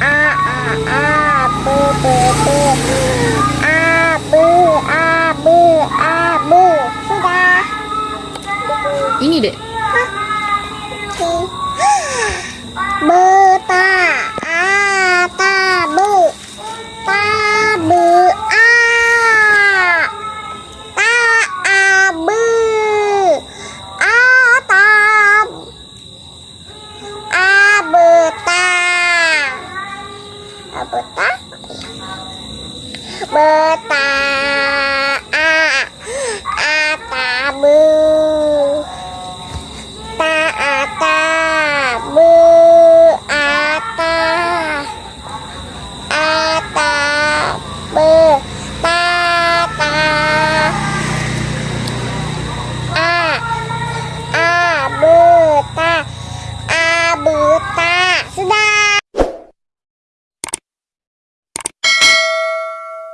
อาอาอาปูปูปูอาปูอาปูอาปูสุดา이니래 아. 뭐 betah